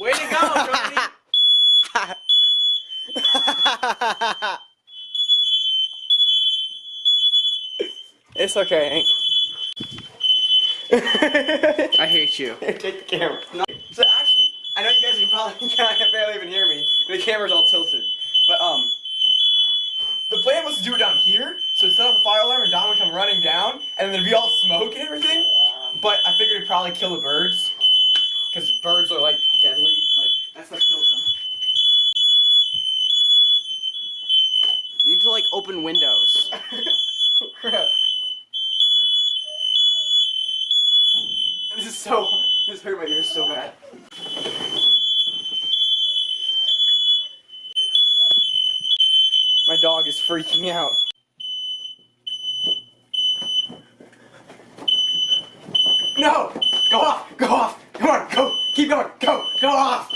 Way to go, it's okay. I hate you. Take the camera. No. So actually, I know you guys can probably can't barely even hear me. The camera's all tilted. But um, the plan was to do it down here. So set up a fire alarm and Don would come running down, and then there'd be all smoke and everything. But I figured it'd probably kill the birds, because birds are like deadly. Like that's what kills them. You need to like open windows. oh crap. This is so. This hurt my ears so bad. My dog is freaking out. No! Go off! Go off! Come on, go! Keep going! Go! Go off!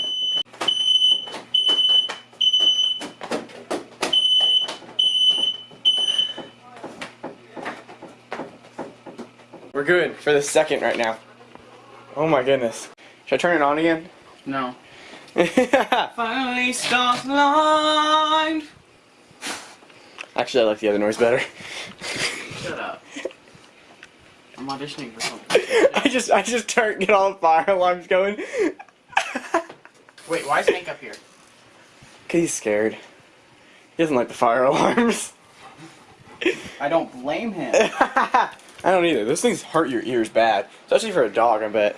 We're good for the second right now. Oh my goodness. Should I turn it on again? No. Finally stars aligned. Actually, I like the other noise better. Shut up. I'm auditioning for something. I just, I just turn, get all the fire alarms going. Wait, why is Hank up here? Cause he's scared. He doesn't like the fire alarms. I don't blame him. I don't either. Those things hurt your ears bad, especially for a dog. I bet.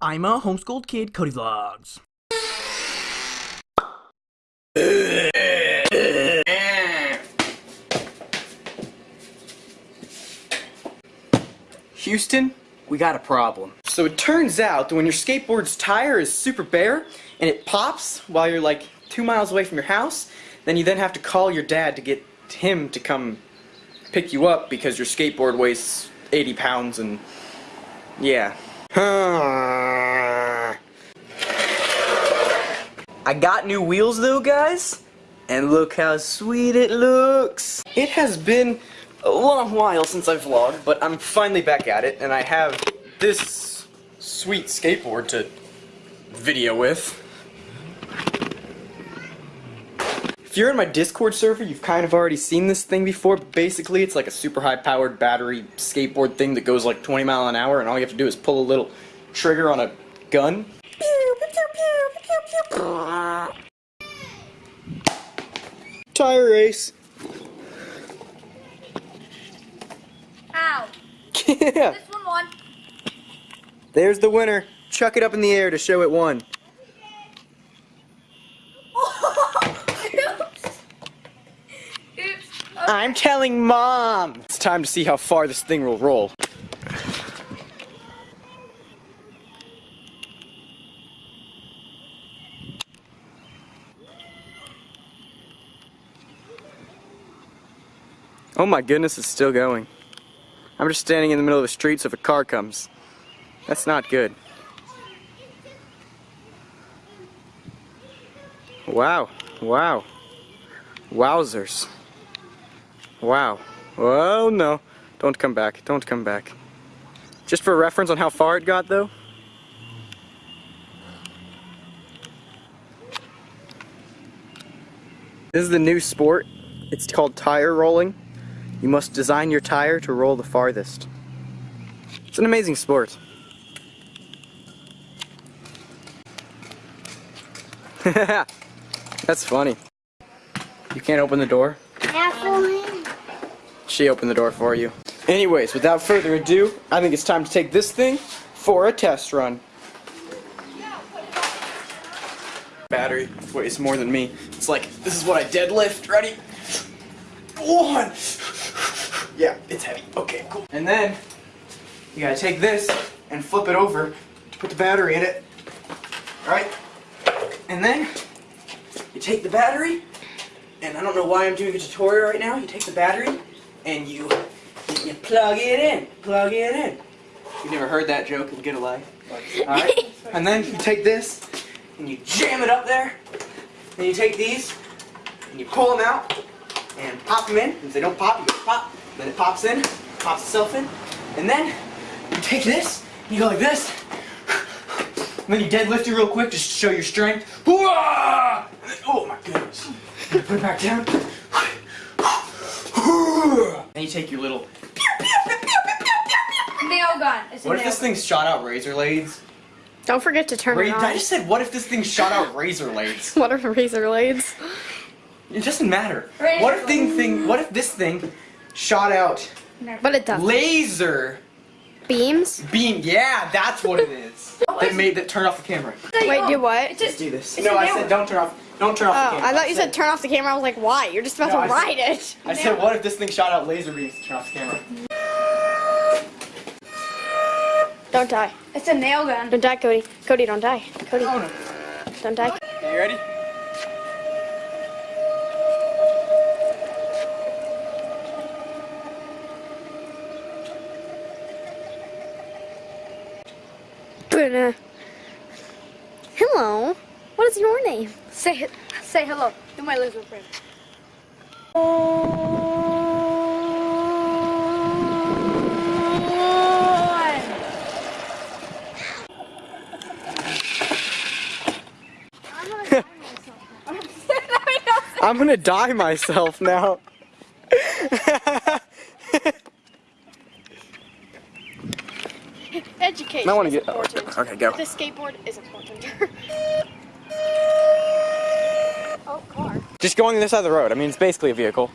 I'm a homeschooled kid, Cody Vlogs. Houston, we got a problem. So it turns out that when your skateboard's tire is super bare and it pops while you're like two miles away from your house, then you then have to call your dad to get him to come pick you up because your skateboard weighs 80 pounds and yeah. I got new wheels though guys and look how sweet it looks. It has been a long while since I vlogged, but I'm finally back at it, and I have this sweet skateboard to video with. If you're in my Discord server, you've kind of already seen this thing before, basically it's like a super high powered battery skateboard thing that goes like 20 mile an hour, and all you have to do is pull a little trigger on a gun. Tire race. Ow. yeah. This one won. There's the winner. Chuck it up in the air to show it won. I'm telling mom. It's time to see how far this thing will roll. Oh my goodness, it's still going. I'm just standing in the middle of the street so if a car comes. That's not good. Wow. Wow. Wowzers. Wow. Oh no. Don't come back. Don't come back. Just for reference on how far it got though. This is the new sport. It's called tire rolling. You must design your tire to roll the farthest. It's an amazing sport. That's funny. You can't open the door? She opened the door for you. Anyways, without further ado, I think it's time to take this thing for a test run. Battery weighs more than me. It's like, this is what I deadlift. Ready? One! Yeah, it's heavy. Okay, cool. And then, you gotta take this and flip it over to put the battery in it. Alright? And then, you take the battery, and I don't know why I'm doing a tutorial right now. You take the battery, and you, you plug it in. Plug it in. You've never heard that joke in Get a Life. Alright? and then you take this, and you jam it up there. Then you take these, and you pull them out, and pop them in. If they don't pop, you go pop. Then it pops in, pops itself in. And then you take this, you go like this, and then you deadlift it real quick just to show your strength. Hoo-ah! Oh my goodness. Put it back down. And you take your little. Nail gun. It's What if nail this thing shot out razor blades? Don't forget to turn Ra- it on. I just said, what if this thing shot out razor blades? What are razor blades? It doesn't matter. Razor What if thing thing? What if this thing shot out But it does. laser Beams? beam? Yeah, that's what it is. that made that turn off the camera. Wait, do what? It's Let's just, do this. No, a I nail said don't turn off. Don't turn off Oh, the camera. I thought you said turn off the camera. I was like, why? You're just about No, I to said- ride it. I said, what if this thing shot out laser beams to turn off the camera? Don't die. it's a nail gun. Don't die, Cody. Cody, don't die. Cody, Oh no. don't die. Are You ready? Bruna. Hello. What is your name? Say say hello to my little friend. I'm gonna die myself now. Education I wanna get- oh, important. okay, go. This skateboard is important. oh, car. Just going this side of the road. I mean, it's basically a vehicle.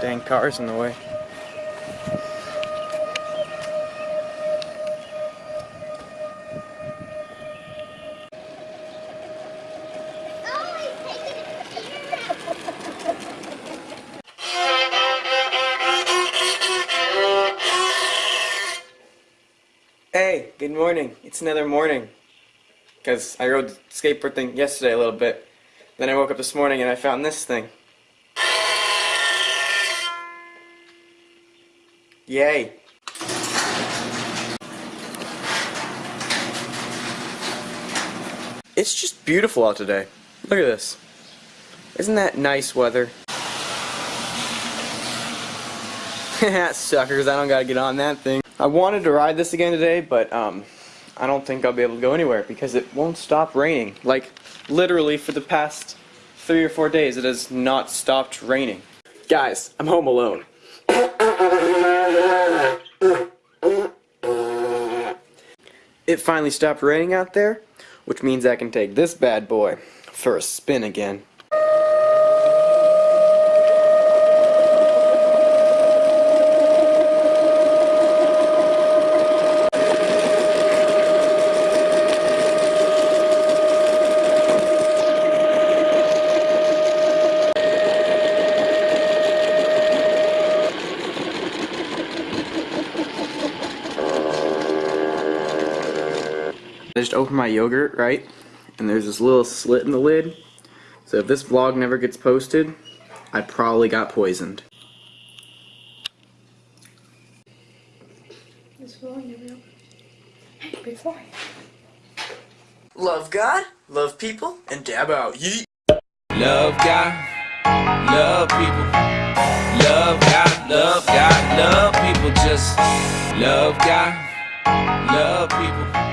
Dang cars in the way. Hey, good morning. It's another morning. Because I rode the skateboard thing yesterday a little bit. Then I woke up this morning and I found this thing. Yay. It's just beautiful out today. Look at this. Isn't that nice weather? Suckers, I don't gotta get on that thing. I wanted to ride this again today, but um, I don't think I'll be able to go anywhere because it won't stop raining. Like, literally for the past three or four days, it has not stopped raining. Guys, I'm home alone. It finally stopped raining out there, which means I can take this bad boy for a spin again. I just opened my yogurt, right? And there's this little slit in the lid. So if this vlog never gets posted, I probably got poisoned. Love God, love people, and dab out. Yeet. Love God, love people. Love God, love God, love people. Just love God, love people.